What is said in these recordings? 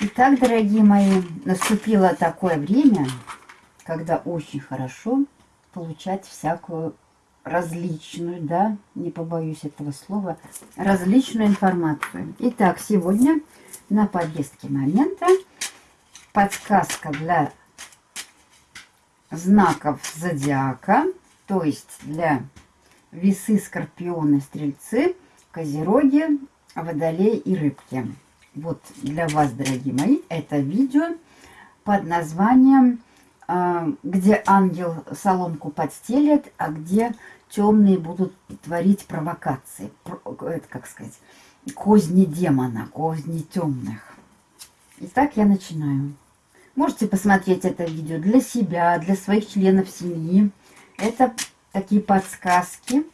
Итак, дорогие мои, наступило такое время, когда очень хорошо получать всякую различную, да, не побоюсь этого слова, различную информацию. Итак, сегодня на повестке момента подсказка для знаков зодиака, то есть для весы, скорпионы, стрельцы, козероги, водолей и рыбки вот для вас, дорогие мои, это видео под названием а, «Где ангел соломку подстелит, а где темные будут творить провокации». Это, как сказать, козни демона, козни темных. Итак, я начинаю. Можете посмотреть это видео для себя, для своих членов семьи. Это такие подсказки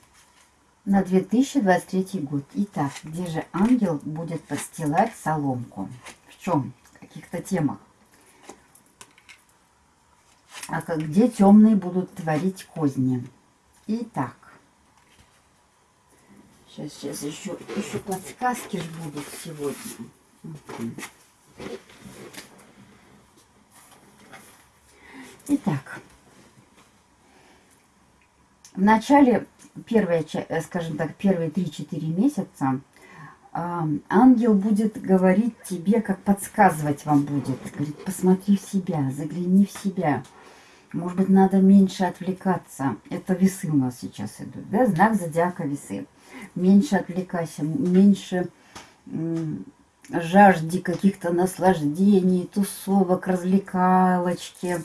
на 2023 год. Итак, где же ангел будет подстилать соломку? В чем? В каких-то темах. А где темные будут творить козни? Итак. Сейчас, сейчас еще, еще подсказки ж будут сегодня. Итак. В начале первые, э, скажем так, первые 3-4 месяца ангел будет говорить тебе, как подсказывать вам будет. Говорит, посмотри в себя, загляни в себя. Может быть, надо меньше отвлекаться. Это весы у нас сейчас идут, да? Знак зодиака весы. Меньше отвлекайся, меньше жажде каких-то наслаждений, тусовок, развлекалочки.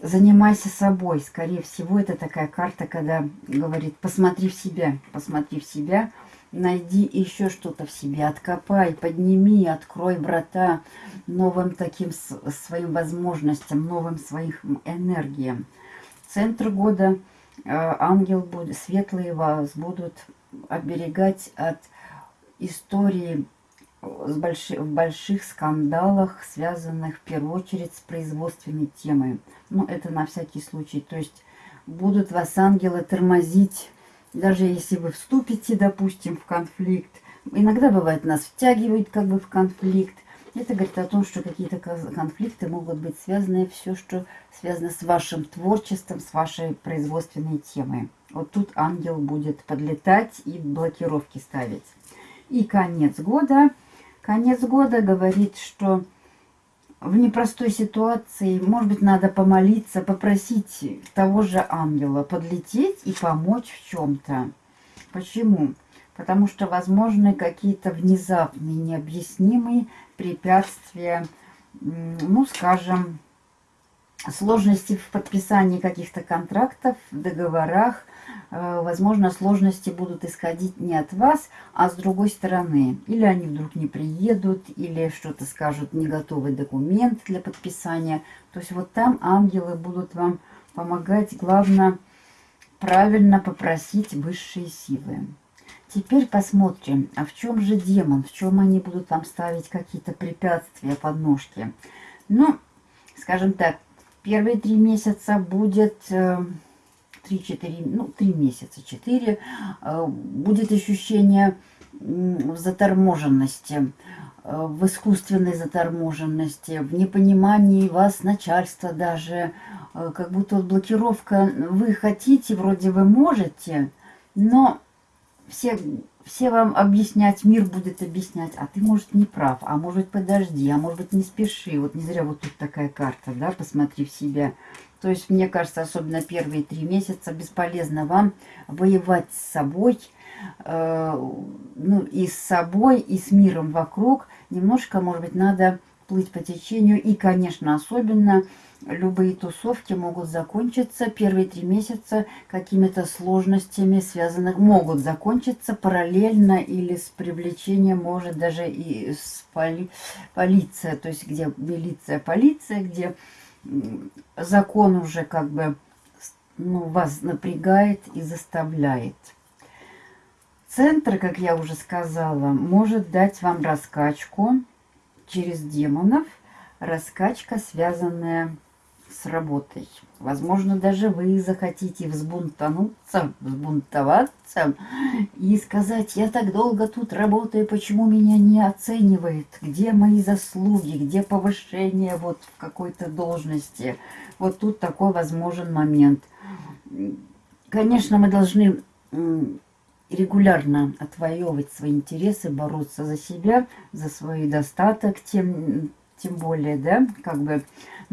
Занимайся собой. Скорее всего, это такая карта, когда говорит, посмотри в себя, посмотри в себя, найди еще что-то в себе, откопай, подними, открой врата новым таким своим возможностям, новым своим энергиям. Центр года э, ангел будет, светлые вас будут оберегать от истории с больши, в больших скандалах, связанных в первую очередь с производственной темой. Ну, это на всякий случай. То есть будут вас ангелы тормозить, даже если вы вступите, допустим, в конфликт. Иногда бывает нас втягивают как бы в конфликт. Это говорит о том, что какие-то конфликты могут быть связаны, все, что связано с вашим творчеством, с вашей производственной темой. Вот тут ангел будет подлетать и блокировки ставить. И конец года – Конец года говорит, что в непростой ситуации, может быть, надо помолиться, попросить того же ангела подлететь и помочь в чем-то. Почему? Потому что возможны какие-то внезапные, необъяснимые препятствия, ну, скажем, сложности в подписании каких-то контрактов, договорах, возможно, сложности будут исходить не от вас, а с другой стороны. Или они вдруг не приедут, или что-то скажут, не готовый документ для подписания. То есть вот там ангелы будут вам помогать. Главное, правильно попросить высшие силы. Теперь посмотрим, а в чем же демон, в чем они будут вам ставить какие-то препятствия, подножки. Ну, скажем так, первые три месяца будет э, 3-4, ну, 3 месяца, 4, э, будет ощущение заторможенности, э, в искусственной заторможенности, в непонимании вас начальства даже, э, как будто вот блокировка, вы хотите, вроде вы можете, но все, все вам объяснять, мир будет объяснять, а ты, может, не прав, а может, подожди, а может быть, не спеши. Вот не зря вот тут такая карта, да, посмотри в себя. То есть, мне кажется, особенно первые три месяца бесполезно вам воевать с собой, э, ну, и с собой, и с миром вокруг. Немножко, может быть, надо плыть по течению. И, конечно, особенно любые тусовки могут закончиться первые три месяца какими-то сложностями, связанных, могут закончиться параллельно или с привлечением, может даже и с поли, полиция, то есть где милиция, полиция, где закон уже как бы ну, вас напрягает и заставляет. Центр, как я уже сказала, может дать вам раскачку через демонов. Раскачка, связанная с работой. Возможно, даже вы захотите взбунтануться, взбунтоваться и сказать, я так долго тут работаю, почему меня не оценивает, где мои заслуги, где повышение вот в какой-то должности. Вот тут такой возможен момент. Конечно, мы должны регулярно отвоевывать свои интересы, бороться за себя, за свой достаток, тем, тем более, да, как бы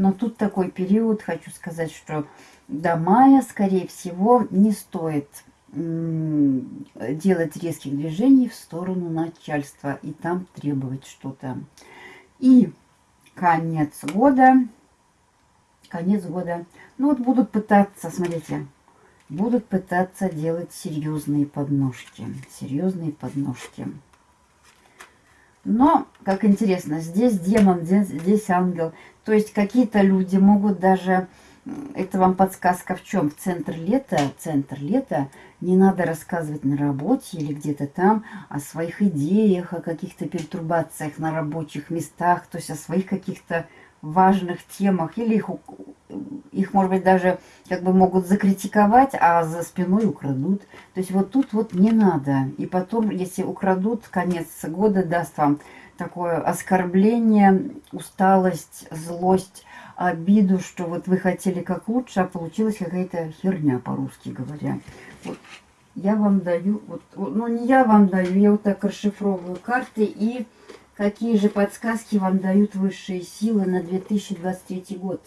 но тут такой период, хочу сказать, что до мая, скорее всего, не стоит делать резких движений в сторону начальства и там требовать что-то. И конец года, конец года, ну вот будут пытаться, смотрите, будут пытаться делать серьезные подножки, серьезные подножки. Но, как интересно, здесь демон, здесь, здесь ангел. То есть какие-то люди могут даже... Это вам подсказка в чем? В центр лета, центр лета не надо рассказывать на работе или где-то там о своих идеях, о каких-то пертурбациях на рабочих местах, то есть о своих каких-то важных темах, или их, их, может быть, даже как бы могут закритиковать, а за спиной украдут. То есть вот тут вот не надо. И потом, если украдут, конец года даст вам такое оскорбление, усталость, злость, обиду, что вот вы хотели как лучше, а получилась какая-то херня, по-русски говоря. Вот я вам даю, вот, ну не я вам даю, я вот так расшифровываю карты и какие же подсказки вам дают высшие силы на 2023 год.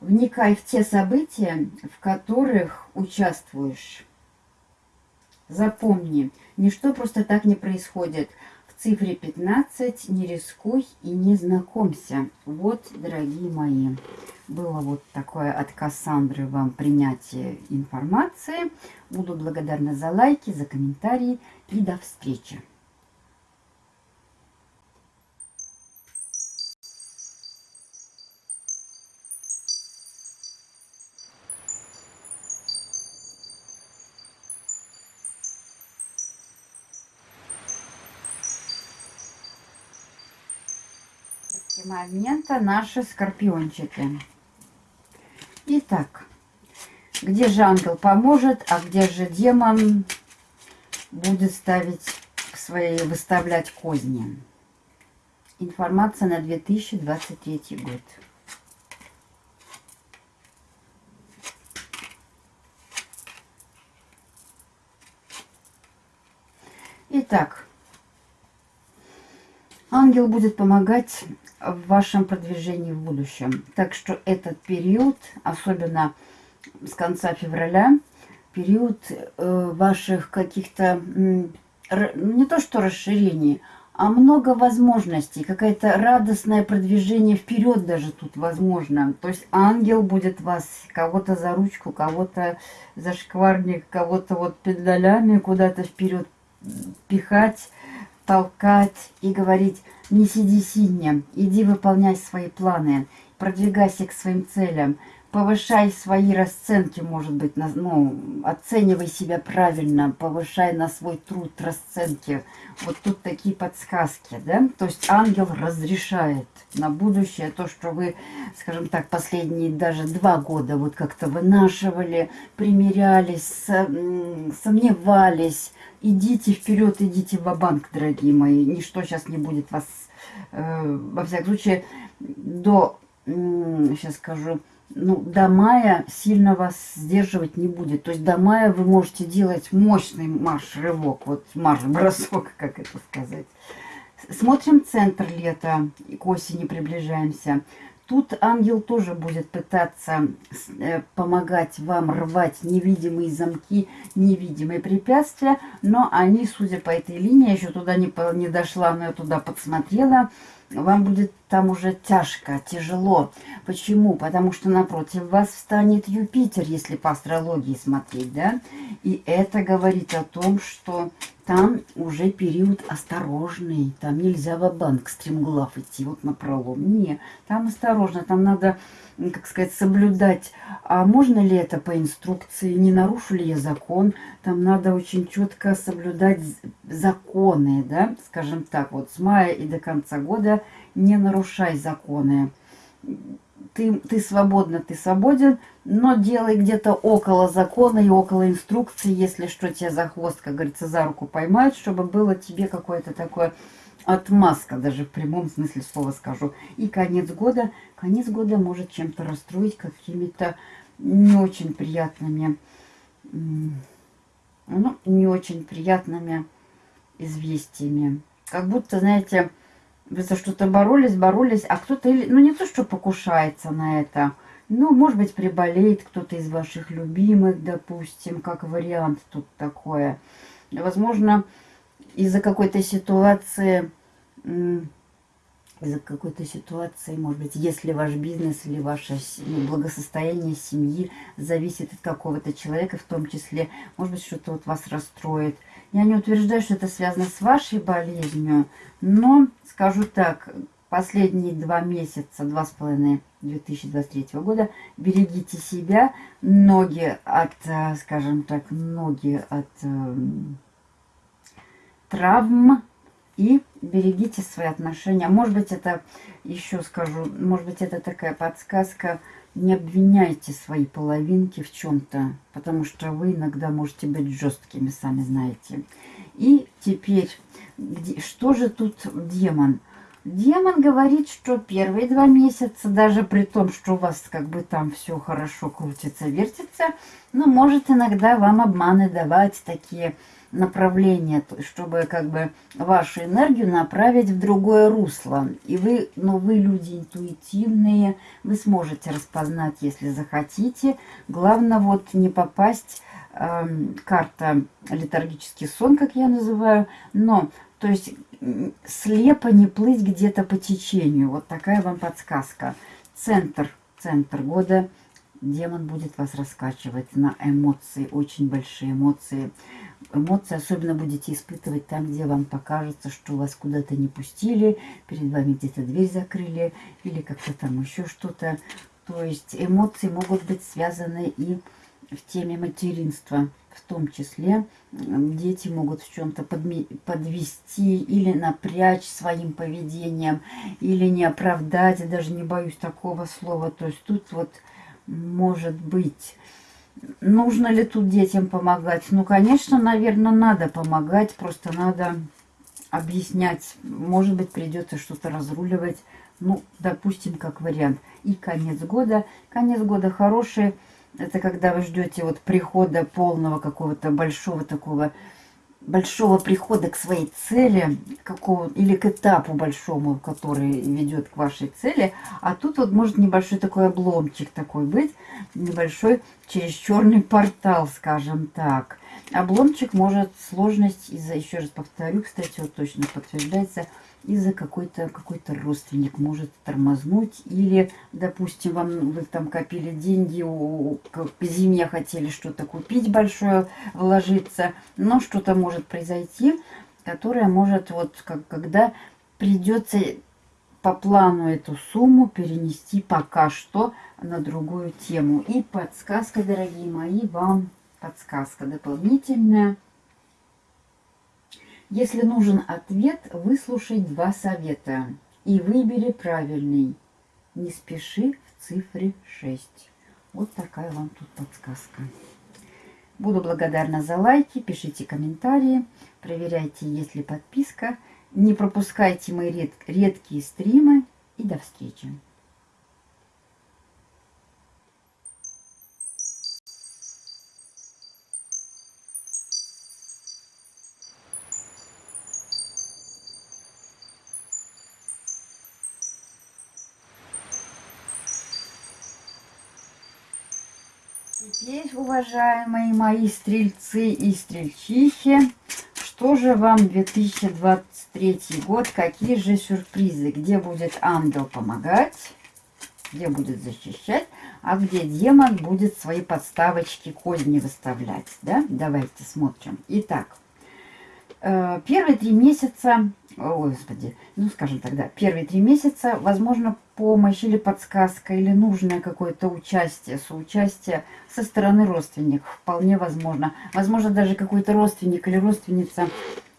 Вникай в те события, в которых участвуешь. Запомни, ничто просто так не происходит. Цифре 15 не рискуй и не знакомься. Вот, дорогие мои, было вот такое от Кассандры вам принятие информации. Буду благодарна за лайки, за комментарии и до встречи. Момента наши скорпиончики. Итак, где же ангел поможет, а где же демон будет ставить свои, выставлять козни. Информация на 2023 год. Итак, ангел будет помогать в вашем продвижении в будущем. Так что этот период, особенно с конца февраля, период э, ваших каких-то, не то что расширений, а много возможностей, какое-то радостное продвижение вперед даже тут возможно. То есть ангел будет вас кого-то за ручку, кого-то за шкварник, кого-то вот педалями куда-то вперед пихать, толкать и говорить не сиди сиднем, иди выполняй свои планы, продвигайся к своим целям, повышай свои расценки, может быть, на, ну, оценивай себя правильно, повышай на свой труд расценки. Вот тут такие подсказки, да? То есть ангел разрешает на будущее то, что вы, скажем так, последние даже два года вот как-то вынашивали, примерялись, сомневались, идите вперед, идите в банк дорогие мои. Ничто сейчас не будет вас, э, во всяком случае, до, э, сейчас скажу, ну, до мая сильно вас сдерживать не будет. То есть до мая вы можете делать мощный марш-рывок, вот марш-бросок, как это сказать. Смотрим центр лета, к осени приближаемся. Тут ангел тоже будет пытаться э, помогать вам рвать невидимые замки, невидимые препятствия, но они, судя по этой линии, еще туда не, не дошла, но я туда подсмотрела, вам будет там уже тяжко, тяжело. Почему? Потому что напротив вас встанет Юпитер, если по астрологии смотреть, да? И это говорит о том, что там уже период осторожный. Там нельзя в банк стремглав идти вот на пролом. Не, там осторожно, там надо, как сказать, соблюдать. А можно ли это по инструкции? Не нарушу ли я закон? Там надо очень четко соблюдать законы, да, скажем так. Вот с мая и до конца года не нарушай законы ты, ты свободна, ты свободен, но делай где-то около закона и около инструкции, если что, тебя за хвост, как говорится, за руку поймают, чтобы было тебе какое-то такое отмазка, даже в прямом смысле слова скажу. И конец года, конец года может чем-то расстроить какими-то не очень приятными, ну, не очень приятными известиями. Как будто, знаете, вы за что-то боролись, боролись, а кто-то, ну не то, что покушается на это, ну, может быть, приболеет кто-то из ваших любимых, допустим, как вариант тут такое. Возможно, из-за какой-то ситуации, из-за какой-то ситуации, может быть, если ваш бизнес или ваше ну, благосостояние семьи зависит от какого-то человека, в том числе, может быть, что-то вот вас расстроит. Я не утверждаю, что это связано с вашей болезнью, но скажу так, последние два месяца, два с половиной 2023 года, берегите себя, ноги от, э, скажем так, ноги от э, травм и берегите свои отношения. Может быть, это, еще скажу, может быть, это такая подсказка, не обвиняйте свои половинки в чем-то, потому что вы иногда можете быть жесткими, сами знаете. И теперь где, что же тут демон? Демон говорит, что первые два месяца, даже при том, что у вас как бы там все хорошо крутится, вертится, но может иногда вам обманы давать такие направления, чтобы как бы вашу энергию направить в другое русло. И вы, но вы люди интуитивные, вы сможете распознать, если захотите. Главное вот не попасть э, карта летаргический сон, как я называю, но то есть слепо не плыть где-то по течению. Вот такая вам подсказка. Центр, центр года. Демон будет вас раскачивать на эмоции, очень большие эмоции. Эмоции особенно будете испытывать там, где вам покажется, что вас куда-то не пустили, перед вами где-то дверь закрыли или как-то там еще что-то. То есть эмоции могут быть связаны и в теме материнства в том числе дети могут в чем-то подвести или напрячь своим поведением, или не оправдать, я даже не боюсь такого слова. То есть тут вот может быть... Нужно ли тут детям помогать? Ну, конечно, наверное, надо помогать, просто надо объяснять. Может быть, придется что-то разруливать. Ну, допустим, как вариант. И конец года. Конец года хороший это когда вы ждете вот прихода полного какого-то большого такого, большого прихода к своей цели, какого, или к этапу большому, который ведет к вашей цели. А тут вот может небольшой такой обломчик такой быть, небольшой через черный портал, скажем так. Обломчик может сложность из-за, еще раз повторю, кстати, вот точно подтверждается, из-за какой-то какой-то родственник может тормознуть. Или, допустим, вам вы там копили деньги, к зиме хотели что-то купить большое, вложиться, но что-то может произойти, которое может, вот как, когда придется по плану эту сумму перенести пока что на другую тему. И подсказка, дорогие мои, вам подсказка дополнительная – если нужен ответ, выслушай два совета и выбери правильный. Не спеши в цифре 6. Вот такая вам тут подсказка. Буду благодарна за лайки, пишите комментарии, проверяйте, есть ли подписка. Не пропускайте мои ред редкие стримы и до встречи. Теперь, уважаемые мои стрельцы и стрельчихи, что же вам 2023 год, какие же сюрпризы, где будет ангел помогать, где будет защищать, а где демон будет свои подставочки, козни выставлять, да? Давайте смотрим. Итак, э, первые три месяца, о, господи, ну, скажем тогда, первые три месяца, возможно, помощь или подсказка, или нужное какое-то участие, соучастие со стороны родственников, вполне возможно. Возможно, даже какой-то родственник или родственница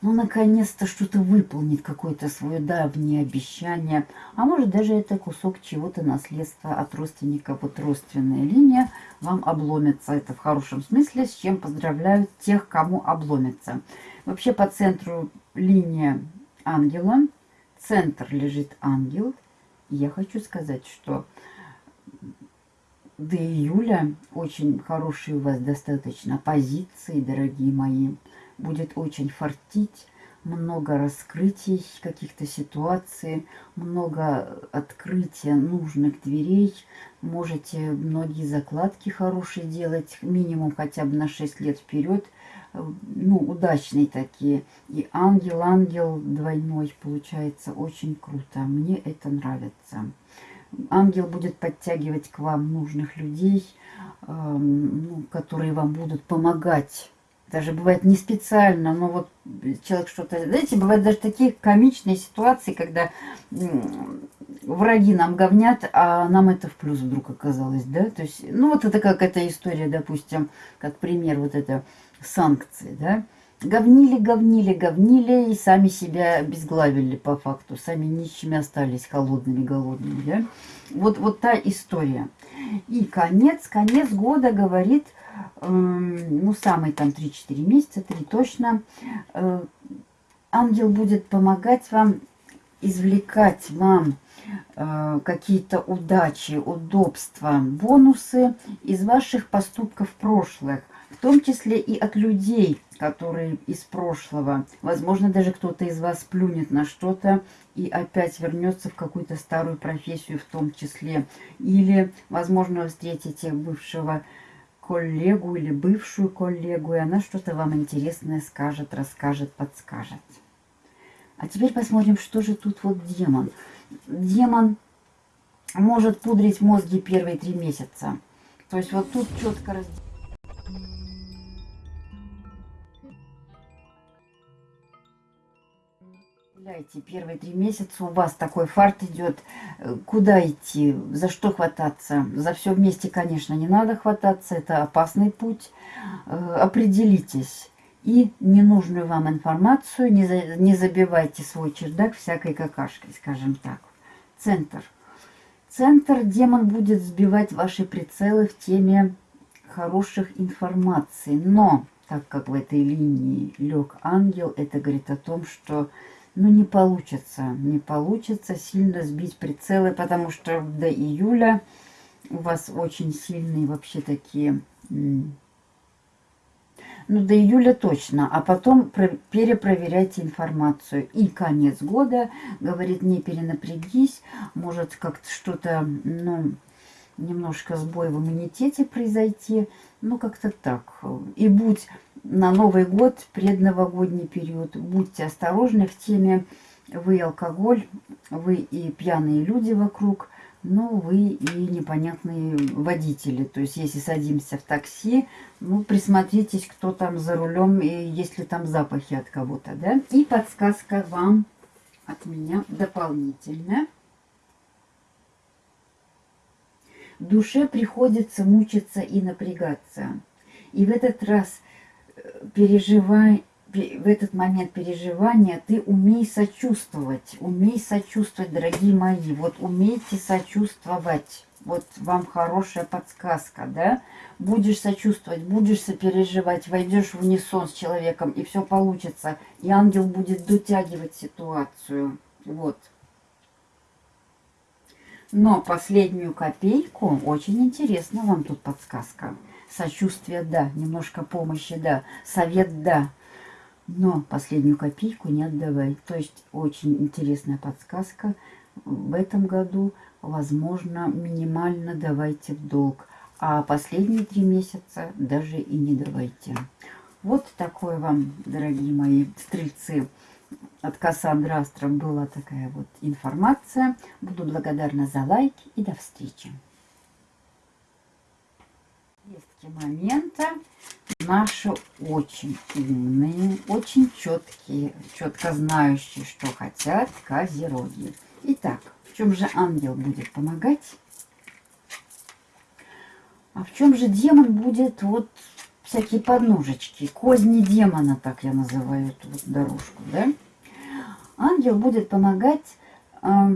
ну, наконец-то что-то выполнит, какое-то свое давнее обещание. А может, даже это кусок чего-то наследства от родственника. Вот родственная линия вам обломится. Это в хорошем смысле, с чем поздравляют тех, кому обломится. Вообще по центру линия ангела. Центр лежит ангел. Я хочу сказать, что до июля очень хорошие у вас достаточно позиции, дорогие мои будет очень фартить, много раскрытий каких-то ситуаций, много открытия нужных дверей. Можете многие закладки хорошие делать, минимум хотя бы на 6 лет вперед. Ну, удачные такие. И ангел-ангел двойной получается очень круто. Мне это нравится. Ангел будет подтягивать к вам нужных людей, э, которые вам будут помогать даже бывает не специально, но вот человек что-то... Знаете, бывают даже такие комичные ситуации, когда враги нам говнят, а нам это в плюс вдруг оказалось, да? То есть, ну вот это как эта история, допустим, как пример вот это санкции, да? Говнили, говнили, говнили и сами себя обезглавили по факту. Сами нищими остались, холодными, голодными, да? Вот, вот та история. И конец, конец года говорит ну, самые там 3-4 месяца, 3 точно, э, ангел будет помогать вам, извлекать вам э, какие-то удачи, удобства, бонусы из ваших поступков прошлых, в том числе и от людей, которые из прошлого. Возможно, даже кто-то из вас плюнет на что-то и опять вернется в какую-то старую профессию в том числе. Или, возможно, встретите бывшего коллегу или бывшую коллегу, и она что-то вам интересное скажет, расскажет, подскажет. А теперь посмотрим, что же тут вот демон. Демон может пудрить мозги первые три месяца. То есть вот тут четко разделено. Представляете, первые три месяца у вас такой фарт идет. Э, куда идти? За что хвататься? За все вместе, конечно, не надо хвататься. Это опасный путь. Э, определитесь. И ненужную вам информацию не, за, не забивайте свой чердак всякой какашкой, скажем так. Центр. Центр демон будет сбивать ваши прицелы в теме хороших информаций. Но, так как в этой линии лег ангел, это говорит о том, что ну, не получится, не получится сильно сбить прицелы, потому что до июля у вас очень сильные вообще такие... Ну, до июля точно, а потом перепроверяйте информацию. И конец года, говорит, не перенапрягись, может как-то что-то, ну, немножко сбой в иммунитете произойти, ну, как-то так. И будь на Новый год, предновогодний период. Будьте осторожны в теме вы алкоголь, вы и пьяные люди вокруг, но вы и непонятные водители. То есть, если садимся в такси, ну, присмотритесь, кто там за рулем, и если там запахи от кого-то, да. И подсказка вам от меня дополнительная. Душе приходится мучиться и напрягаться. И в этот раз переживай, в этот момент переживания ты умей сочувствовать. Умей сочувствовать, дорогие мои. Вот умейте сочувствовать. Вот вам хорошая подсказка, да? Будешь сочувствовать, будешь сопереживать, войдешь в унисон с человеком, и все получится. И ангел будет дотягивать ситуацию. Вот. Но последнюю копейку, очень интересно вам тут подсказка. Сочувствие – да, немножко помощи – да, совет – да. Но последнюю копейку не отдавай. То есть очень интересная подсказка. В этом году, возможно, минимально давайте в долг. А последние три месяца даже и не давайте. Вот такой вам, дорогие мои стрельцы, от Кассандры Астра была такая вот информация. Буду благодарна за лайк и до встречи. Момента наши очень умные, очень четкие, четко знающие, что хотят козероги. Итак, в чем же ангел будет помогать? А в чем же демон будет вот всякие подножечки, козни демона, так я называю эту вот дорожку, да? Ангел будет помогать, э,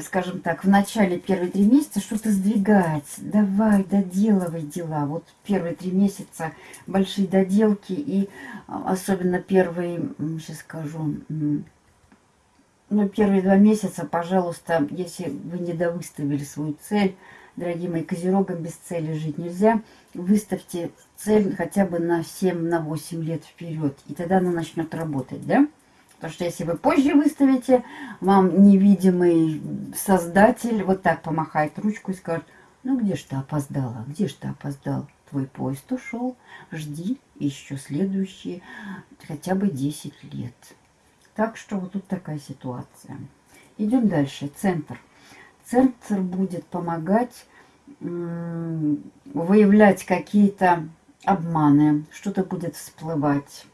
скажем так, в начале первые три месяца что-то сдвигать. Давай, доделывай дела. Вот первые три месяца большие доделки и особенно первые, сейчас скажу, ну, первые два месяца, пожалуйста, если вы не довыставили свою цель, дорогие мои, козерогам без цели жить нельзя. Выставьте цель хотя бы на 7-8 на лет вперед, и тогда она начнет работать, да? Потому что если вы позже выставите, вам невидимый создатель вот так помахает ручку и скажет, ну где ж ты опоздала, где ж ты опоздал? Твой поезд ушел, жди еще следующие хотя бы 10 лет. Так что вот тут такая ситуация. Идем дальше. Центр. Центр будет помогать выявлять какие-то обманы, что-то будет всплывать.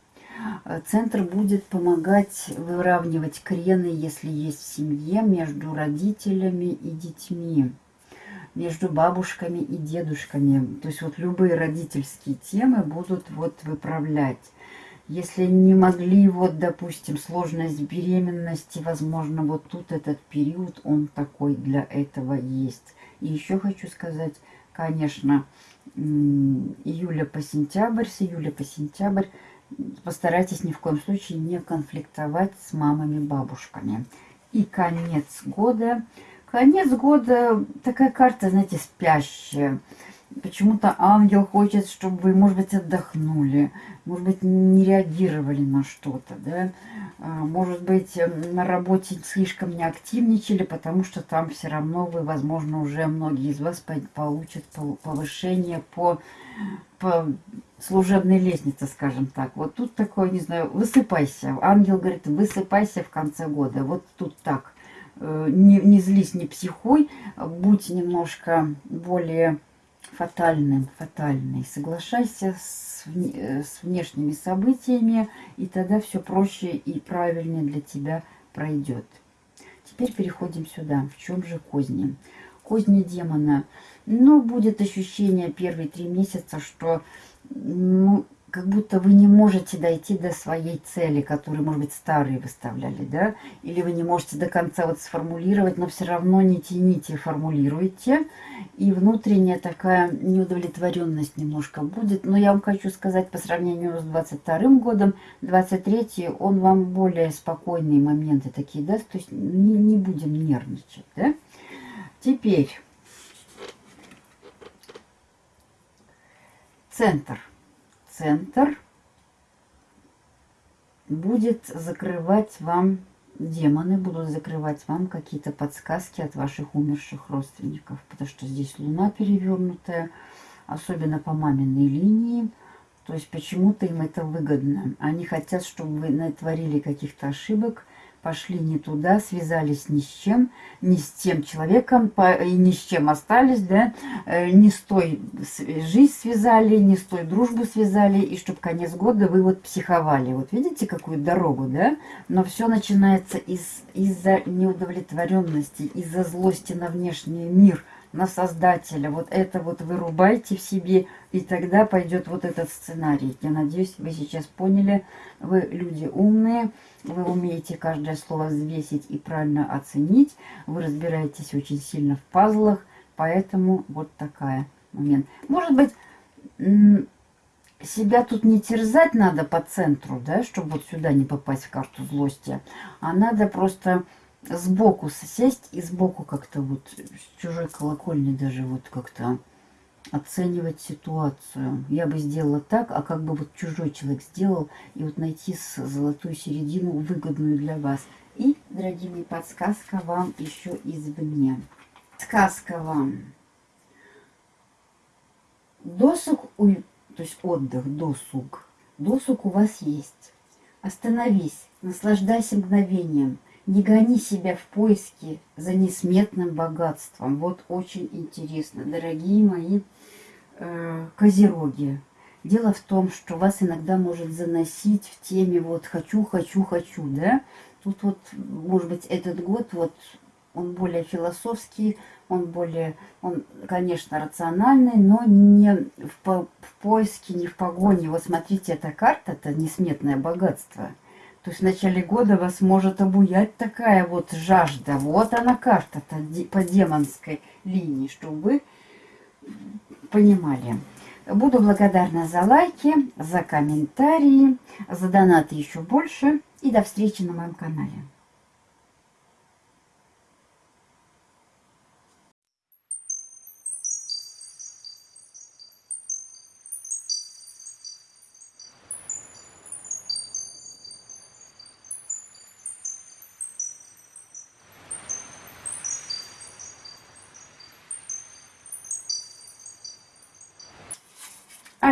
Центр будет помогать выравнивать крены, если есть в семье, между родителями и детьми, между бабушками и дедушками. То есть вот любые родительские темы будут вот выправлять. Если не могли, вот, допустим, сложность беременности, возможно, вот тут этот период, он такой для этого есть. И еще хочу сказать, конечно, июля по сентябрь, с июля по сентябрь постарайтесь ни в коем случае не конфликтовать с мамами-бабушками. И конец года. Конец года такая карта, знаете, спящая. Почему-то ангел хочет, чтобы вы, может быть, отдохнули, может быть, не реагировали на что-то, да, а, может быть, на работе слишком не активничали, потому что там все равно вы, возможно, уже многие из вас получат повышение по, по служебной лестнице, скажем так. Вот тут такое, не знаю, высыпайся. Ангел говорит, высыпайся в конце года. Вот тут так. Э, не, не злись, не психуй, будь немножко более фатальным, фатальный. Соглашайся с, э, с внешними событиями, и тогда все проще и правильнее для тебя пройдет. Теперь переходим сюда. В чем же козни? Козни демона. Ну, будет ощущение первые три месяца, что ну, как будто вы не можете дойти до своей цели, которую, может быть, старые выставляли, да, или вы не можете до конца вот сформулировать, но все равно не тяните, формулируйте, и внутренняя такая неудовлетворенность немножко будет, но я вам хочу сказать, по сравнению с 22 годом, 23 он вам более спокойные моменты такие даст, то есть не, не будем нервничать, да. Теперь центр – центр будет закрывать вам, демоны будут закрывать вам какие-то подсказки от ваших умерших родственников, потому что здесь луна перевернутая, особенно по маминой линии. То есть почему-то им это выгодно. Они хотят, чтобы вы натворили каких-то ошибок, пошли не туда, связались ни с чем, ни с тем человеком, и ни с чем остались, да, э, не с той жизнь связали, не с той дружбу связали, и чтобы конец года вы вот психовали. Вот видите, какую дорогу, да? Но все начинается из, из-за неудовлетворенности, из-за злости на внешний мир, на Создателя. Вот это вот вырубайте в себе, и тогда пойдет вот этот сценарий. Я надеюсь, вы сейчас поняли. Вы люди умные, вы умеете каждое слово взвесить и правильно оценить. Вы разбираетесь очень сильно в пазлах, поэтому вот такая момент. Может быть, себя тут не терзать надо по центру, да, чтобы вот сюда не попасть в карту злости, а надо просто сбоку сесть и сбоку как-то вот с чужой колокольни даже вот как-то оценивать ситуацию. Я бы сделала так, а как бы вот чужой человек сделал, и вот найти золотую середину, выгодную для вас. И, дорогие мои, подсказка вам еще извне. Сказка вам. Досуг у то есть отдых, досуг. Досуг у вас есть. Остановись, наслаждайся мгновением. Не гони себя в поиске за несметным богатством. Вот очень интересно, дорогие мои э, козероги. Дело в том, что вас иногда может заносить в теме вот «хочу, хочу, хочу», да? Тут вот, может быть, этот год вот он более философский, он более, он, конечно, рациональный, но не в, по, в поиске, не в погоне. Вот смотрите, эта карта, это несметное богатство – то есть в начале года вас может обуять такая вот жажда. Вот она карта-то по демонской линии, чтобы вы понимали. Буду благодарна за лайки, за комментарии, за донаты еще больше. И до встречи на моем канале.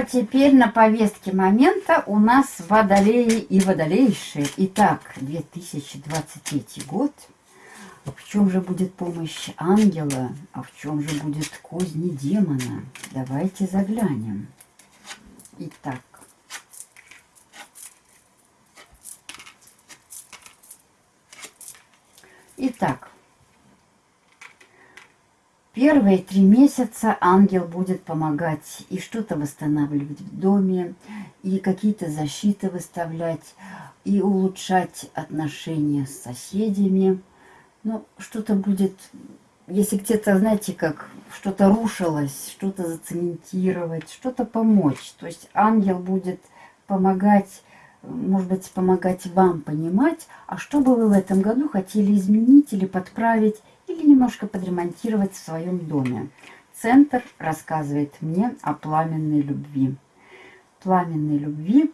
А теперь на повестке момента у нас водолеи и водолейшие. Итак, 2023 год. В чем же будет помощь ангела, а в чем же будет козни демона? Давайте заглянем. Итак. Итак, Первые три месяца ангел будет помогать и что-то восстанавливать в доме, и какие-то защиты выставлять, и улучшать отношения с соседями. Ну, что-то будет, если где-то, знаете, как что-то рушилось, что-то зацементировать, что-то помочь. То есть ангел будет помогать, может быть, помогать вам понимать, а что бы вы в этом году хотели изменить или подправить, или немножко подремонтировать в своем доме. Центр рассказывает мне о пламенной любви. Пламенной любви.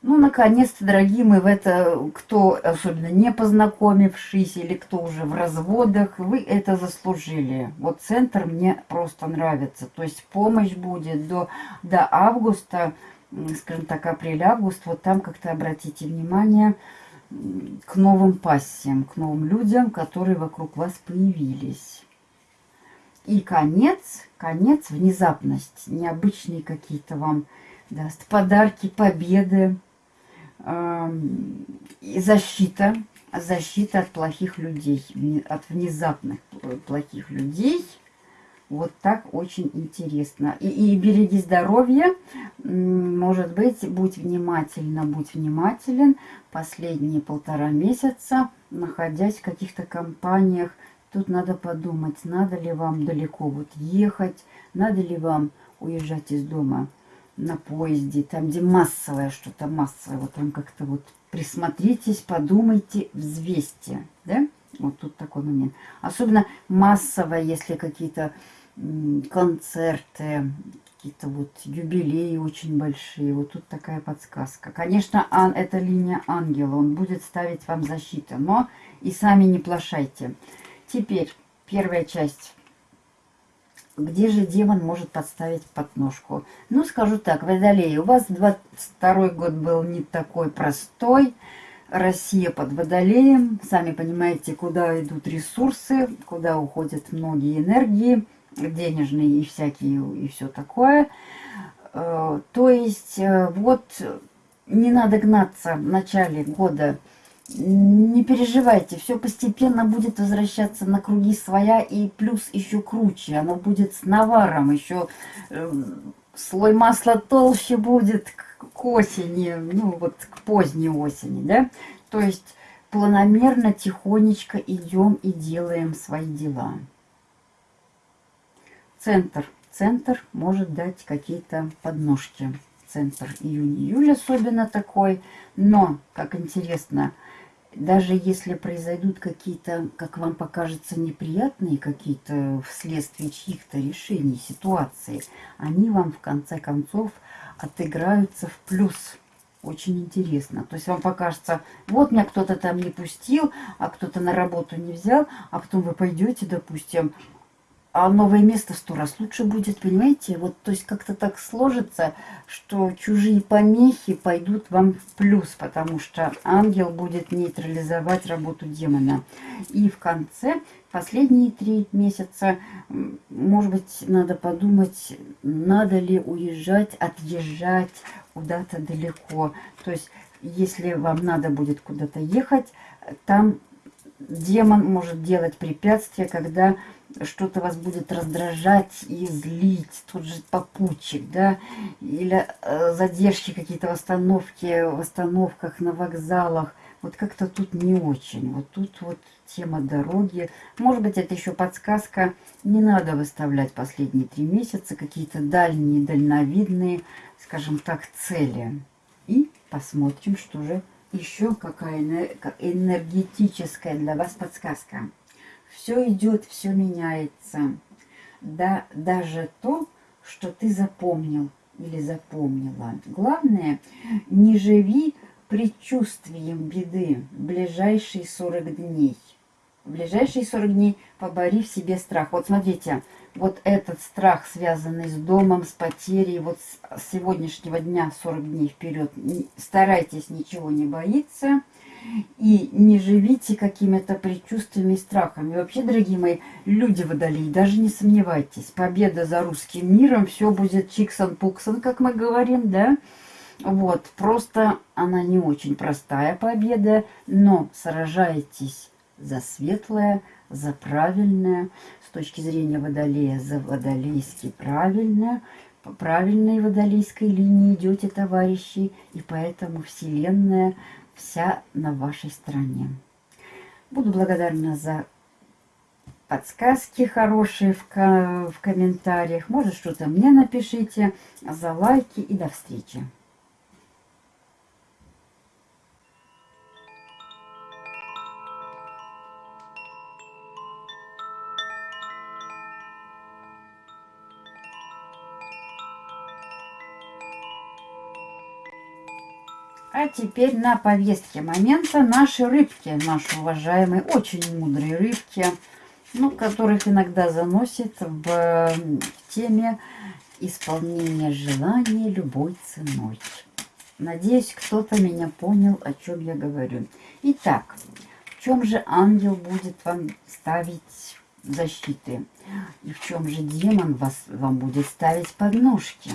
Ну, наконец-то, дорогие мои, в это, кто, особенно не познакомившись, или кто уже в разводах, вы это заслужили. Вот центр мне просто нравится. То есть помощь будет до, до августа, скажем так, апрель-август. Вот там как-то обратите внимание, к новым пассиям, к новым людям, которые вокруг вас появились. И конец, конец, внезапность, необычные какие-то вам даст подарки, победы, э, и защита, защита от плохих людей, от внезапных плохих людей – вот так очень интересно. И, и береги здоровье. Может быть, будь внимательна, будь внимателен. Последние полтора месяца, находясь в каких-то компаниях, тут надо подумать, надо ли вам далеко вот ехать, надо ли вам уезжать из дома на поезде, там, где массовое что-то, массовое, вот там как-то вот присмотритесь, подумайте, взвесьте, да? Вот тут такой момент. Особенно массовое, если какие-то концерты, какие-то вот юбилеи очень большие. Вот тут такая подсказка. Конечно, ан, это линия ангела. Он будет ставить вам защиту. Но и сами не плашайте. Теперь первая часть. Где же демон может подставить подножку? Ну, скажу так, Водолей, у вас 22 год был не такой простой. Россия под Водолеем. Сами понимаете, куда идут ресурсы, куда уходят многие энергии денежные и всякие, и все такое. Э, то есть, э, вот, не надо гнаться в начале года. Не переживайте, все постепенно будет возвращаться на круги своя, и плюс еще круче. Оно будет с наваром, еще э, слой масла толще будет к, осени, ну вот к поздней осени, да. То есть планомерно, тихонечко идем и делаем свои дела центр. Центр может дать какие-то подножки. Центр июнь-июль особенно такой. Но, как интересно, даже если произойдут какие-то, как вам покажется, неприятные какие-то вследствие чьих-то решений, ситуации, они вам в конце концов отыграются в плюс. Очень интересно. То есть вам покажется, вот меня кто-то там не пустил, а кто-то на работу не взял, а потом вы пойдете, допустим, а новое место сто раз лучше будет, понимаете? Вот, то есть как-то так сложится, что чужие помехи пойдут вам в плюс, потому что ангел будет нейтрализовать работу демона. И в конце, последние три месяца, может быть, надо подумать, надо ли уезжать, отъезжать куда-то далеко. То есть, если вам надо будет куда-то ехать, там демон может делать препятствия, когда что-то вас будет раздражать и злить, тот же попутчик, да, или э, задержки какие-то в остановке, в остановках, на вокзалах. Вот как-то тут не очень. Вот тут вот тема дороги. Может быть, это еще подсказка. Не надо выставлять последние три месяца какие-то дальние, дальновидные, скажем так, цели. И посмотрим, что же еще какая энергетическая для вас подсказка. Все идет, все меняется. Да, даже то, что ты запомнил или запомнила. Главное, не живи предчувствием беды в ближайшие 40 дней. В ближайшие 40 дней побори в себе страх. Вот смотрите, вот этот страх, связанный с домом, с потерей, вот с сегодняшнего дня 40 дней вперед, старайтесь ничего не боиться и не живите какими-то предчувствиями и страхами. Вообще, дорогие мои, люди водолей, даже не сомневайтесь, победа за русским миром, все будет чиксон-пуксон, как мы говорим, да? Вот, просто она не очень простая победа, но сражайтесь за светлое, за правильное, с точки зрения водолея, за водолейски правильное, по правильной водолейской линии идете, товарищи, и поэтому Вселенная вся на вашей стороне. Буду благодарна за подсказки хорошие в, в комментариях. Может, что-то мне напишите, за лайки и до встречи. Теперь на повестке момента наши рыбки, наши уважаемые, очень мудрые рыбки, ну, которых иногда заносит в теме исполнения желания любой ценой. Надеюсь, кто-то меня понял, о чем я говорю. Итак, в чем же ангел будет вам ставить защиты? И в чем же демон вас, вам будет ставить подножки?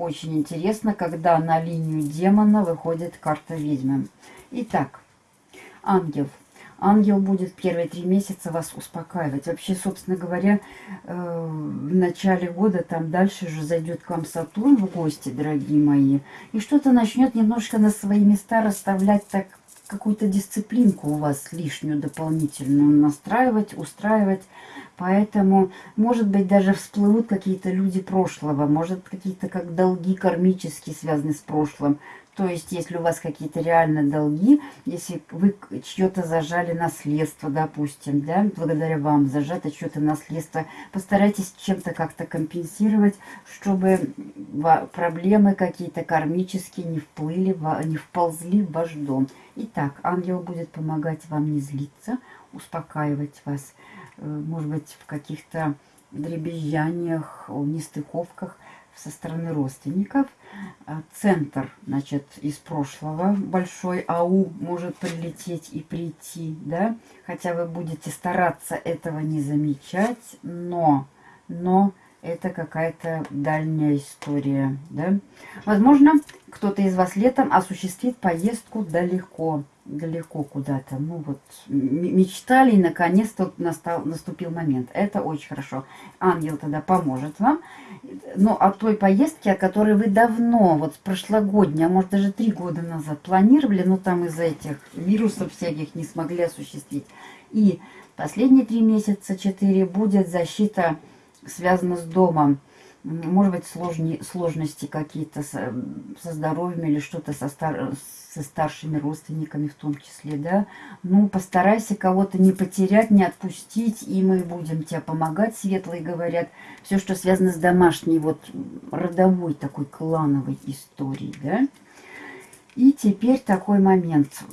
Очень интересно, когда на линию демона выходит карта ведьмы. Итак, ангел. Ангел будет первые три месяца вас успокаивать. Вообще, собственно говоря, э, в начале года, там дальше же зайдет к вам Сатурн в гости, дорогие мои. И что-то начнет немножко на свои места расставлять так какую-то дисциплинку у вас лишнюю, дополнительную настраивать, устраивать. Поэтому, может быть, даже всплывут какие-то люди прошлого, может, какие-то как долги кармические связаны с прошлым. То есть, если у вас какие-то реально долги, если вы чье-то зажали наследство, допустим, да, благодаря вам зажато чье-то наследство, постарайтесь чем-то как-то компенсировать, чтобы проблемы какие-то кармические не вплыли, не вползли в ваш дом. Итак, ангел будет помогать вам не злиться, успокаивать вас, может быть, в каких-то дребезжаниях, нестыковках со стороны родственников. А центр, значит, из прошлого, большой АУ может прилететь и прийти, да, хотя вы будете стараться этого не замечать, но, но это какая-то дальняя история, да. Возможно, кто-то из вас летом осуществит поездку далеко, далеко куда-то. Ну вот, мечтали, и наконец-то настал, наступил момент. Это очень хорошо. Ангел тогда поможет вам. Но о той поездке, о которой вы давно, вот прошлогодняя, а может даже три года назад планировали, но там из-за этих вирусов всяких не смогли осуществить. И последние три месяца, четыре, будет защита связана с домом может быть, сложни, сложности какие-то со, со здоровьем или что-то со, стар, со старшими родственниками в том числе, да. Ну, постарайся кого-то не потерять, не отпустить, и мы будем тебе помогать, светлые говорят. Все, что связано с домашней, вот, родовой такой клановой историей, да. И теперь такой момент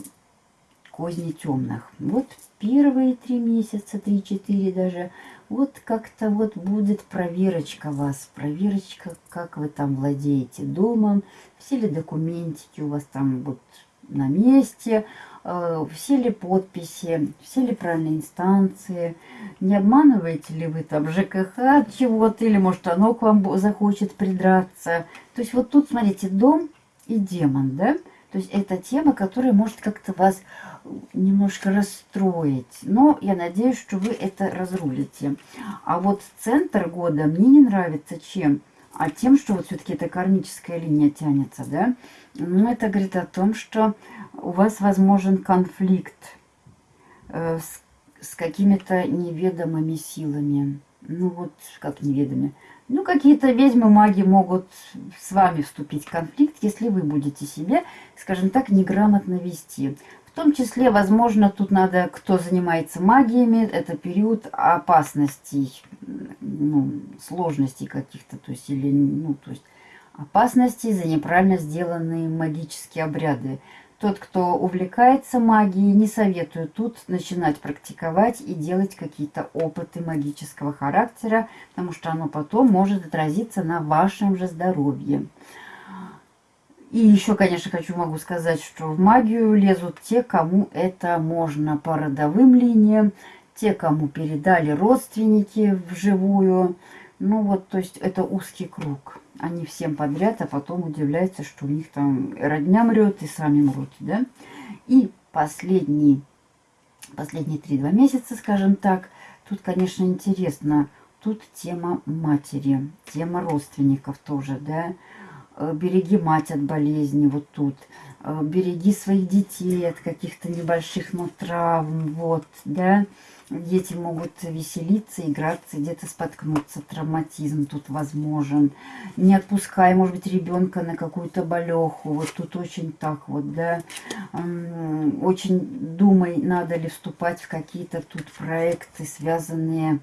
козни темных. Вот первые три месяца, три-четыре даже, вот как-то вот будет проверочка вас, проверочка, как вы там владеете домом, все ли документики у вас там вот на месте, э, все ли подписи, все ли правильные инстанции, не обманываете ли вы там ЖКХ от чего-то, или может оно к вам захочет придраться. То есть вот тут, смотрите, дом и демон, да? То есть это тема, которая может как-то вас немножко расстроить. Но я надеюсь, что вы это разрулите. А вот центр года мне не нравится чем? А тем, что вот все-таки эта кармическая линия тянется, да? Ну, это говорит о том, что у вас возможен конфликт э, с, с какими-то неведомыми силами. Ну, вот как неведомые. Ну, какие-то ведьмы, маги могут с вами вступить в конфликт, если вы будете себя, скажем так, неграмотно вести. В том числе, возможно, тут надо, кто занимается магиями, это период опасностей, ну, сложностей каких-то, то есть, или, ну, то есть, опасностей за неправильно сделанные магические обряды. Тот, кто увлекается магией, не советую тут начинать практиковать и делать какие-то опыты магического характера, потому что оно потом может отразиться на вашем же здоровье. И еще, конечно, хочу могу сказать, что в магию лезут те, кому это можно по родовым линиям, те, кому передали родственники вживую. Ну вот, то есть это узкий круг не всем подряд, а потом удивляются, что у них там родня мрет и сами мрут, да. И последний, последние три-два месяца, скажем так, тут, конечно, интересно, тут тема матери, тема родственников тоже, да, э, береги мать от болезни, вот тут, э, береги своих детей от каких-то небольших, но травм, вот, да, Дети могут веселиться, играться, где-то споткнуться. Травматизм тут возможен. Не отпускай, может быть, ребенка на какую-то болеху. Вот тут очень так вот, да. Очень думай, надо ли вступать в какие-то тут проекты, связанные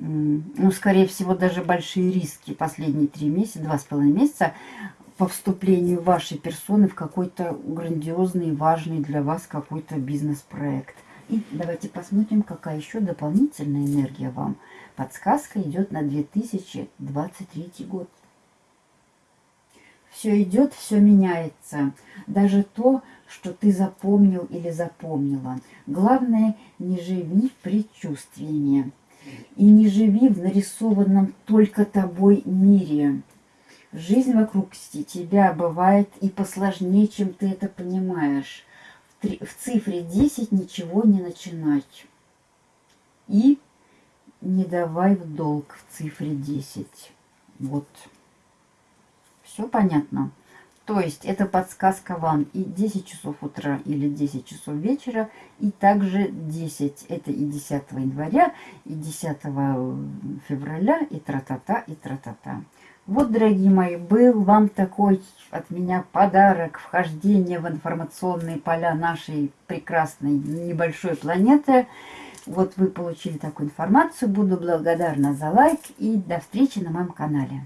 ну, скорее всего, даже большие риски последние три месяца, два с половиной месяца по вступлению вашей персоны в какой-то грандиозный, важный для вас какой-то бизнес-проект. И давайте посмотрим, какая еще дополнительная энергия вам. Подсказка идет на 2023 год. Все идет, все меняется. Даже то, что ты запомнил или запомнила. Главное, не живи предчувствиями. И не живи в нарисованном только тобой мире. Жизнь вокруг тебя бывает и посложнее, чем ты это понимаешь в цифре 10 ничего не начинать. И не давай в долг в цифре 10. Вот. Все понятно? То есть это подсказка вам и 10 часов утра или 10 часов вечера, и также 10. Это и 10 января, и 10 февраля, и тра-та-та, и тра-та-та. Вот, дорогие мои, был вам такой от меня подарок вхождения в информационные поля нашей прекрасной небольшой планеты. Вот вы получили такую информацию. Буду благодарна за лайк и до встречи на моем канале.